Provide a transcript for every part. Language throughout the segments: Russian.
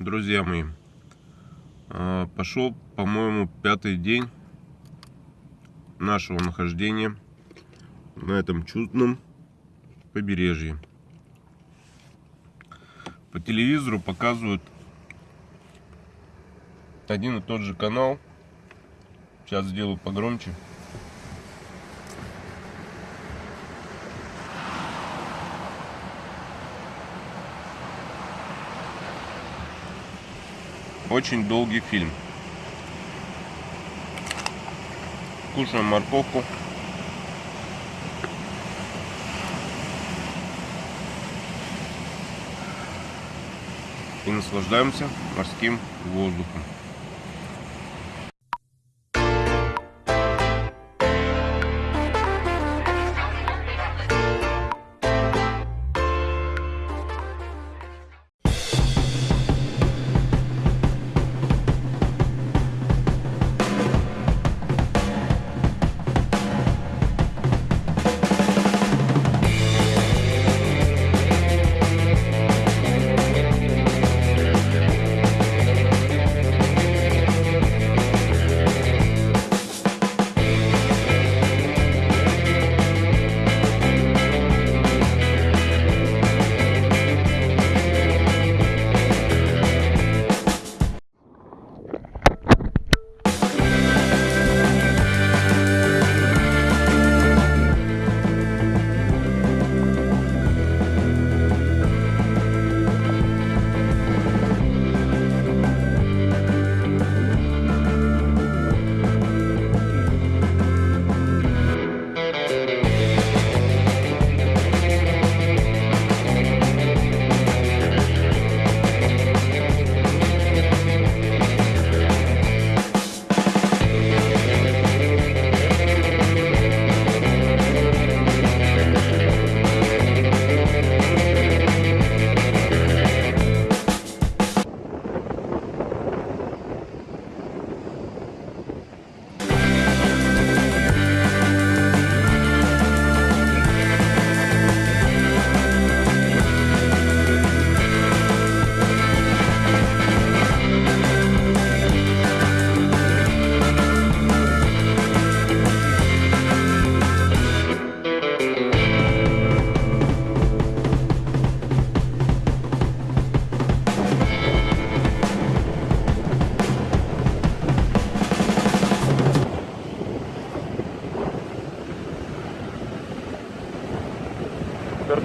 друзья мои, а, пошел, по-моему, пятый день нашего нахождения на этом чудном побережье. По телевизору показывают один и тот же канал. Сейчас сделаю погромче. Очень долгий фильм. Кушаем морковку. И наслаждаемся морским воздухом.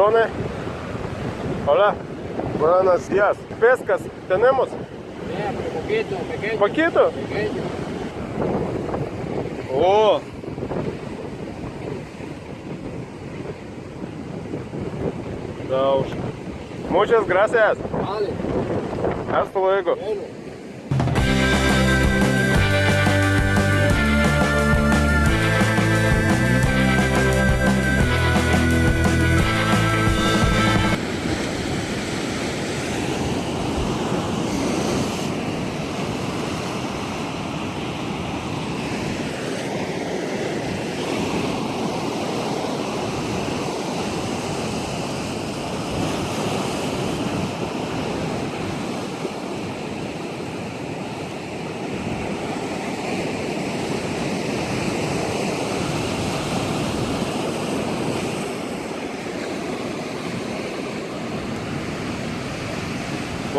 sezones. Hola, buenos días. ¿Pescas tenemos? Sí, poquito, pequeño. ¿Poquito? Pequeño. Oh. Muchas gracias. Vale. Hasta luego. Bueno.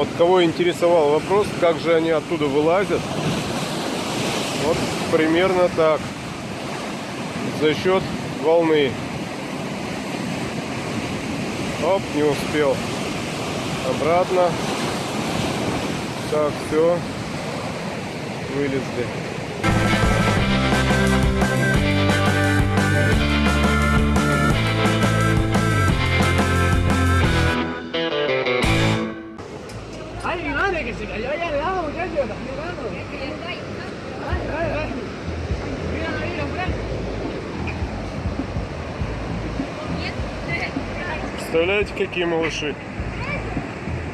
Вот кого интересовал вопрос, как же они оттуда вылазят. Вот примерно так. За счет волны. Оп, не успел. Обратно. Так, все. Вылезли. Представляете, какие малыши?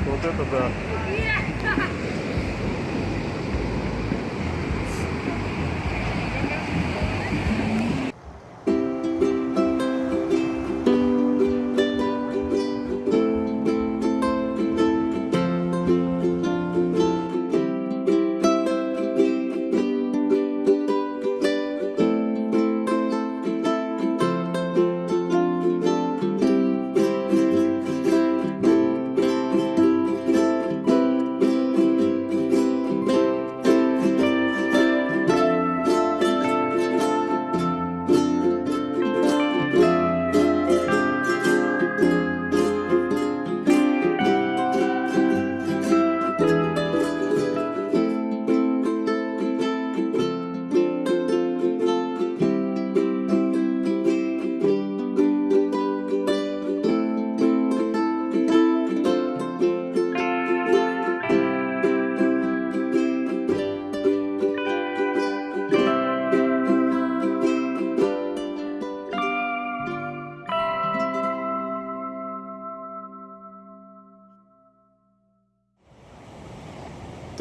Вот это да.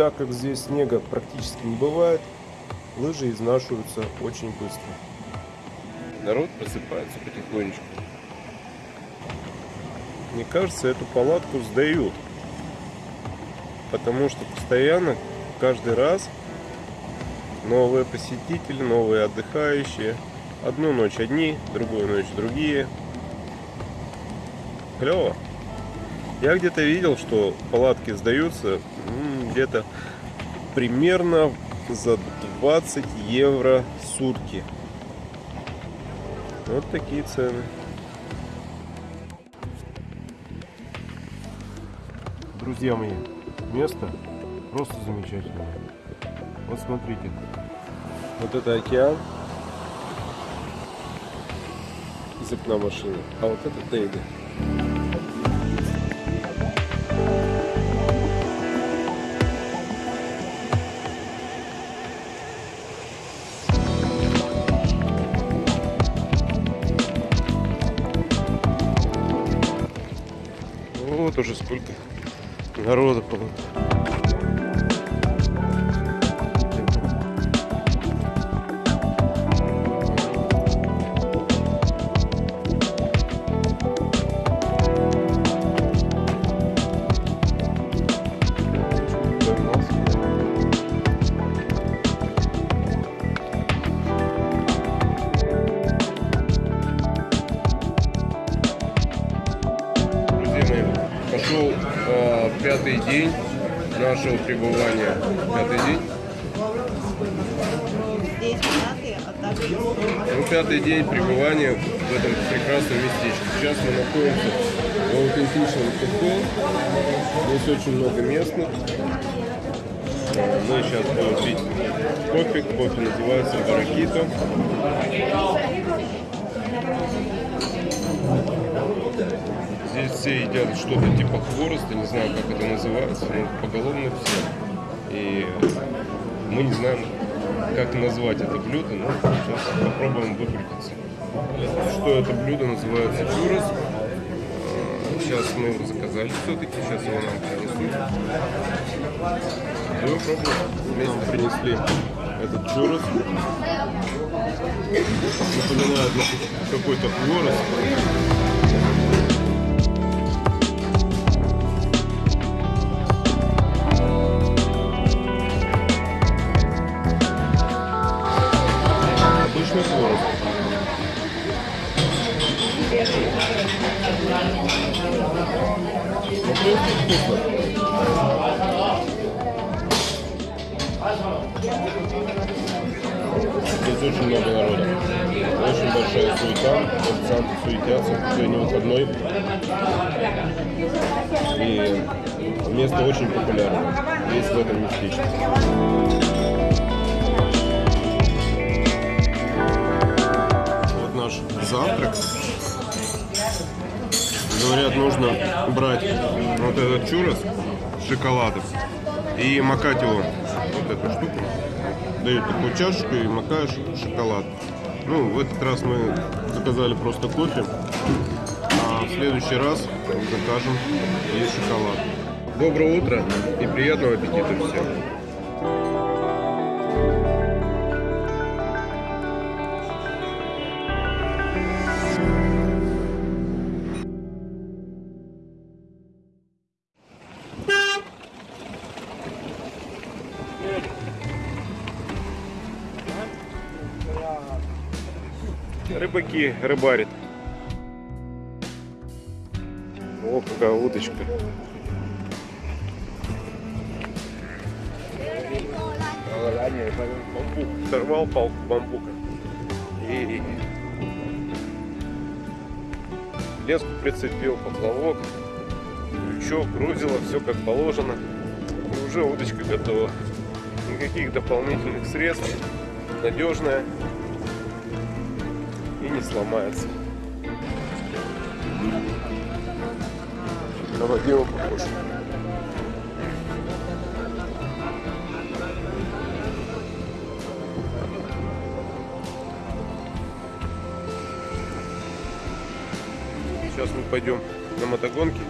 Так как здесь снега практически не бывает, лыжи изнашиваются очень быстро. Народ просыпается потихонечку. Мне кажется, эту палатку сдают. Потому что постоянно, каждый раз, новые посетители, новые отдыхающие. Одну ночь одни, другую ночь другие. Клево. Я где-то видел, что палатки сдаются где-то примерно за 20 евро сутки. Вот такие цены. Друзья мои, место просто замечательное. Вот смотрите. Вот это океан из окна машины. А вот это Тейга. Вот уже сколько народа было. Пошел э, пятый день нашего пребывания. Пятый день. Ну, пятый день пребывания в этом прекрасном местечке. Сейчас мы находимся в аутентичном кафе. Здесь очень много местных. Мы сейчас будем пить кофе. Кофе называется баракито. Здесь все едят что-то типа хвороста, не знаю, как это называется, но поголовно все. И мы не знаем, как назвать это блюдо, но сейчас попробуем выкрутиться. Что это блюдо называется чурос. Э, Сейчас мы его заказали все-таки, сейчас его нам принесут. Будем пробовать. Вместе принесли этот чурос. Напоминает на какой-то хворост. Вкусно. Здесь очень много народа. Очень большая суета. Официанты суетятся. Сегодня выходной. И место очень популярное. Здесь в этом местечке. Завтрак. Говорят, нужно брать вот этот чурос с шоколадом и макать его вот эту штуку. Дают такую чашечку и макаешь шоколад. Ну, в этот раз мы заказали просто кофе, а в следующий раз закажем и шоколад. Доброе утро и приятного аппетита всем. Рыбаки рыбарят. О, какая удочка. Бамбук. Сорвал палку бамбука. Леску прицепил, поплавок, крючок, грузило, все как положено. И уже удочка готова. Никаких дополнительных средств. Надежная не сломается. На Вадима похож. Сейчас мы пойдем на мотогонки.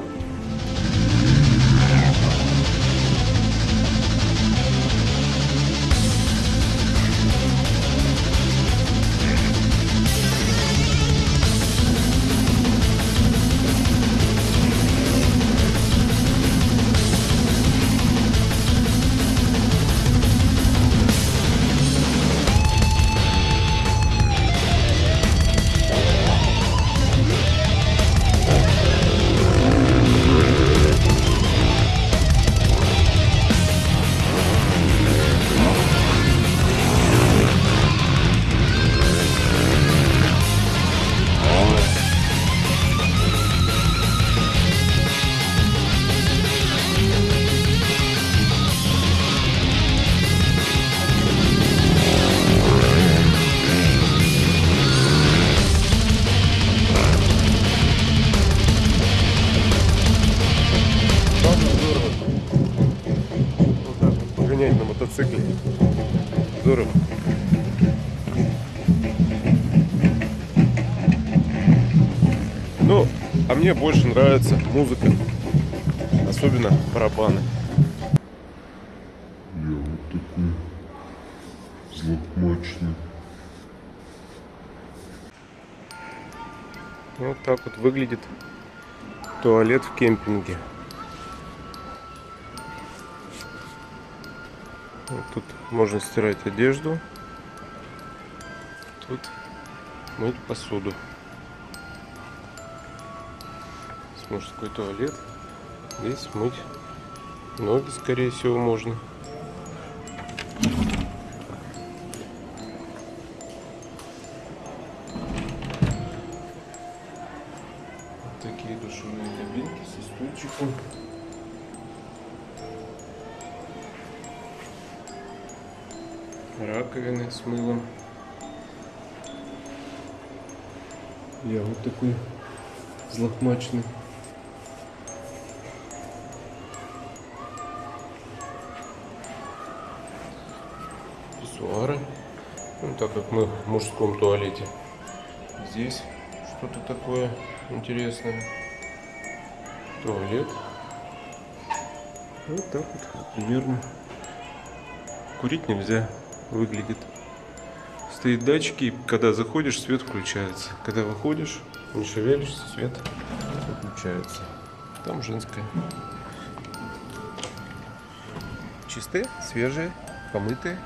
Ну, а мне больше нравится музыка. Особенно барабаны. Я вот такой злополучный. Вот так вот выглядит туалет в кемпинге. Вот тут можно стирать одежду. Тут мыть посуду. Здесь мужской туалет. Здесь мыть ноги, скорее всего, можно. Вот такие душевые кабинки со стульчиком. Раковины с мылом. Я вот такой злохмаченный. Писсуары. Ну, так как мы в мужском туалете. Здесь что-то такое интересное. Туалет. Вот так вот примерно. Курить нельзя. Выглядит. Стоит датчики, когда заходишь, свет включается. Когда выходишь, не шевелишься, свет выключается. Там женская. Чистые, свежие, помытые.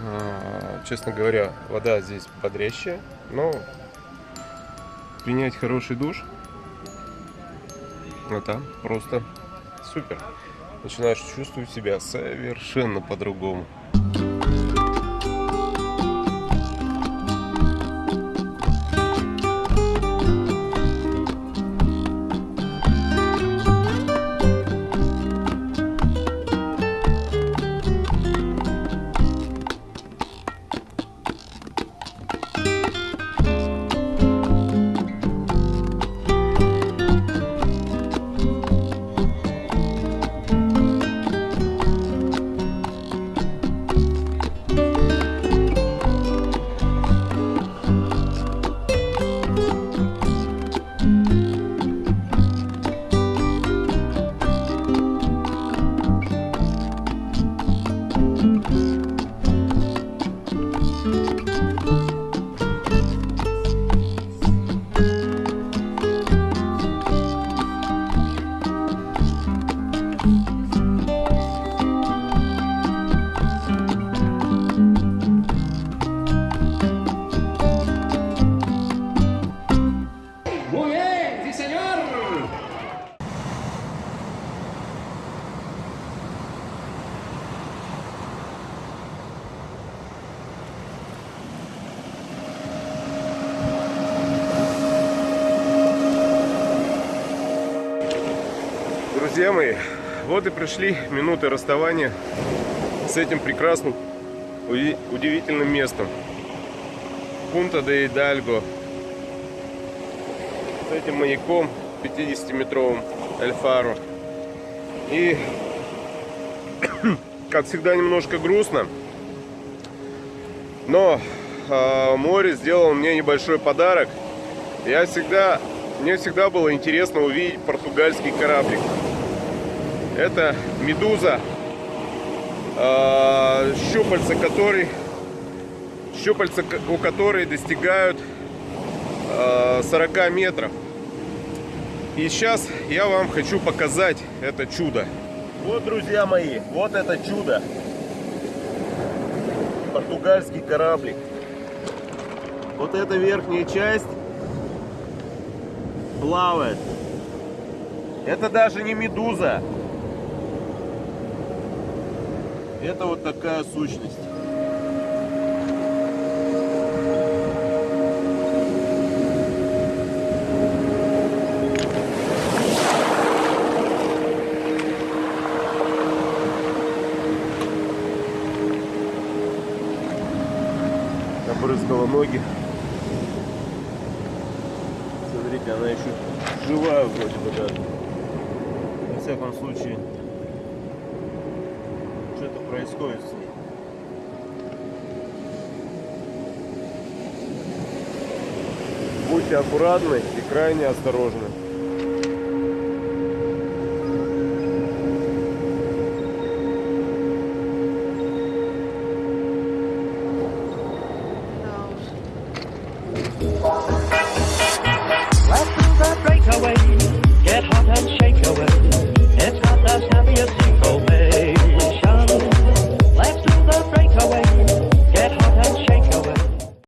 А, Честно говоря, вода здесь бодрящая, но принять хороший душ это просто супер. Начинаешь чувствовать себя совершенно по-другому. Друзья мои, вот и пришли минуты расставания с этим прекрасным, уди- удивительным местом. Пунта де Идальго. С этим маяком 50-метровым Альфаро. И, как всегда, немножко грустно. Но а, море сделало мне небольшой подарок. Я всегда, мне всегда было интересно увидеть португальский кораблик. Это медуза, а, щупальца которой, щупальца у которой достигают а, 40 метров. И сейчас я вам хочу показать это чудо. Вот, друзья мои, вот это чудо. Португальский кораблик. Вот эта верхняя часть плавает. Это даже не медуза. Это вот такая сущность. Обрызгала ноги. Будьте аккуратны и крайне осторожны.